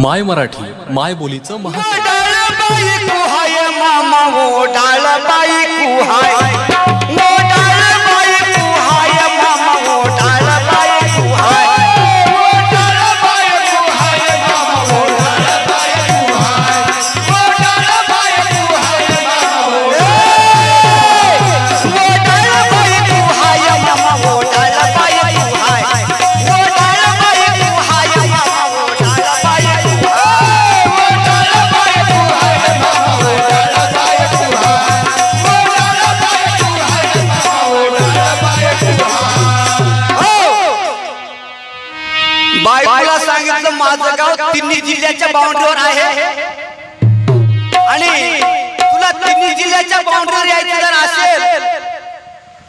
माय मराठी माय बोलीचं महा डाळ बाई कुहाय मामा ओ डाळ बाई कुहाय तिन्ही जिल्ह्याच्या बाउंड्रीवर आहे. आणि तुला तिन्ही जिल्ह्याच्या बाउंड्रीवर यायचं जर असेल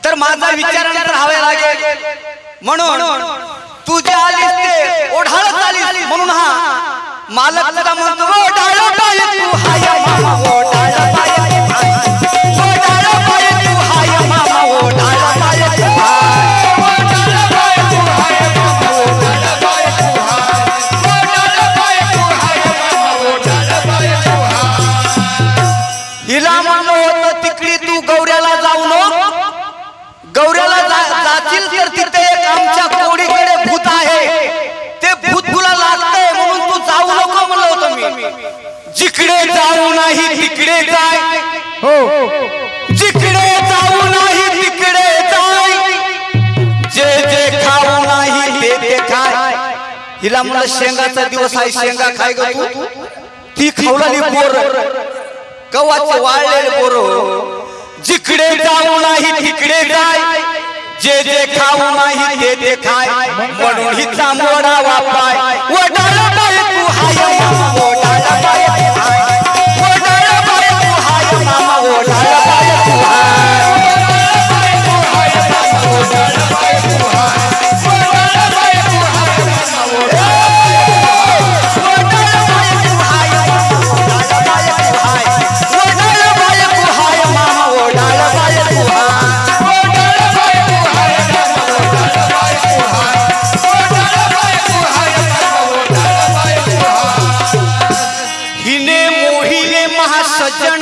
तर माझा विचार राहावे लागेल. म्हणून तू जे आलीस ओढाळत आली म्हणून हा मालक तुला म्हणतो जिकडे जाऊ नाही तिकडे जाय. हो. जिकडे जाऊ नाही तिकडे जाय. जे जे खाऊ नाही ते ते खाय. हिला म्हणलं शेंगाचा दिवस आहे शेंगा खाय गो तू. ती खावलेली बोर. गव्हाचे वाळलेले बोर. जिकडे जाऊ नाही तिकडे जाय. जे जे खाऊ नाही ते ते खाय. म्हणून हिचा मोडा वापाय. वडा बायको हाय मोडा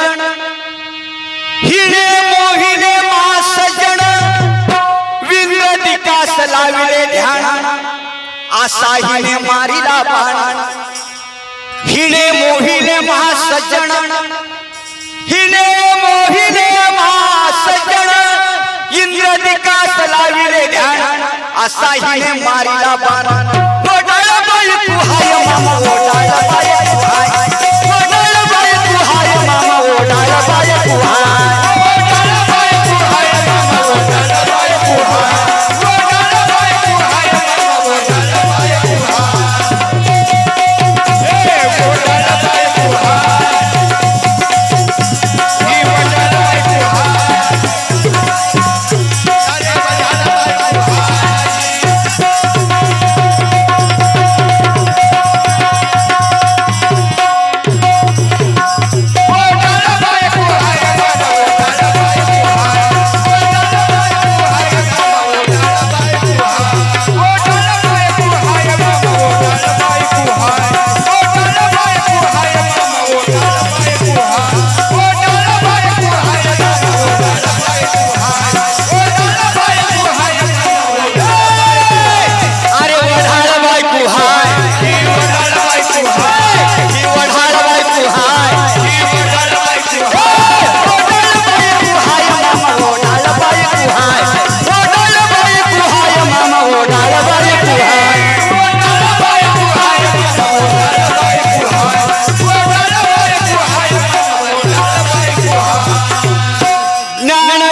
सजण हिने मोहिने मा सजण विकास लाविले ध्यान। आसा हिने मारिला बाण। हिने मोहिने मा सजण हिने मोहिने मा सजण इंद्र विकास लाविले ध्यान। आसा हिने मारिला बाण। मोडाला बाई तू हाय मामा मोडाला बाई तू हाय।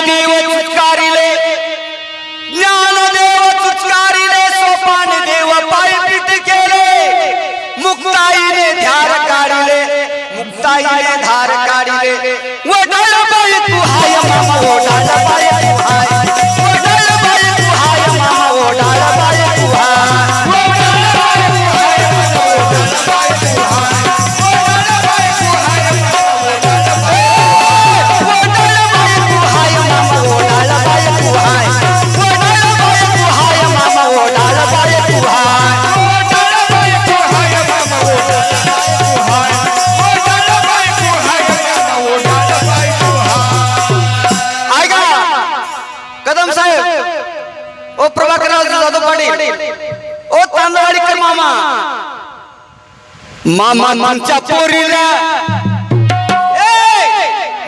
ज्ञानदेव चुटकारिले ज्ञानदेव चुटकारिले सोपाने देव पायपीट केले मुक्ताईने धार काढिले मुक्ताईने धार काढिले वडळबाई तू हाय मामा ओढाला पाय कदम साहेब ओ प्रभाकरराव जाधव पाटील ओ तांदवाडीकर मामा मामा तुमच्या पोरीला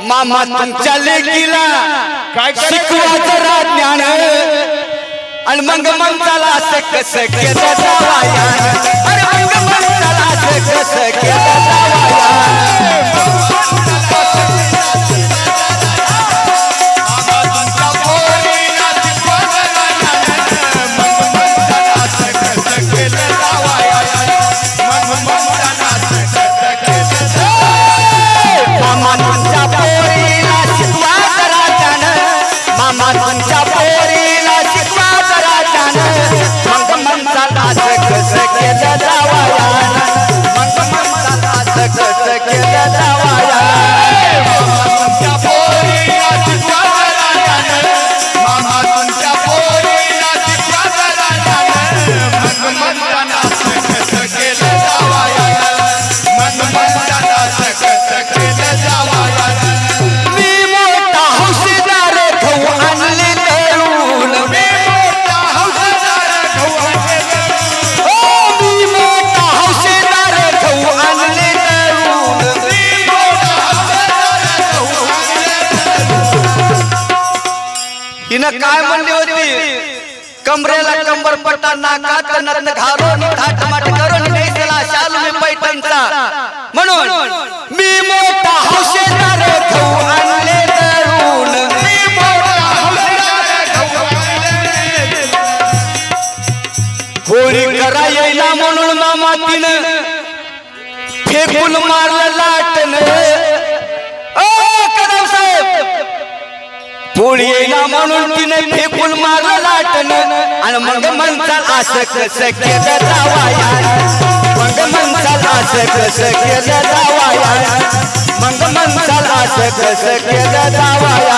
मामा तुमच्या लेकीला काय शिकवायचं रा आणि मग मन असं कस केलं अरे मग असं केलं कंबर पट्टा नाकात नत घालून थाटमाट करून नेसला शालू मी पैठणचा. म्हणून मी मोठा हौशेदार गहू आणले तरुण. मी मोठा होळी करा म्हणून मामा तिनं फेकून मारलं लाटन ओ कदम पोळी येईना म्हणून तिने फेकून मारलं लाटन आणि मग म्हणताल असं कसं केलं जावाया मग म्हणताल असं कसं केलं जावाया मग म्हणताल असं कसं केलं जावाया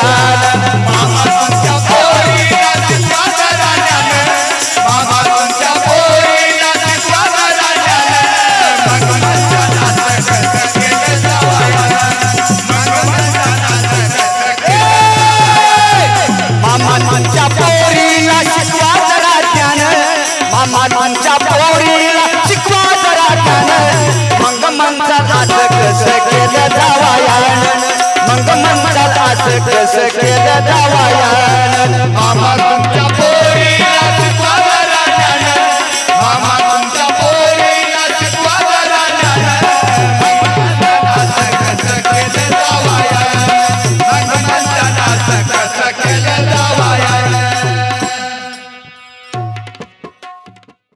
मामा पोरीला शिकवा जरा ज्ञान मग दास असं कसं केलं जावायान. मग म्हणतात असं कसं केलं जावायान. मामा तुमच्या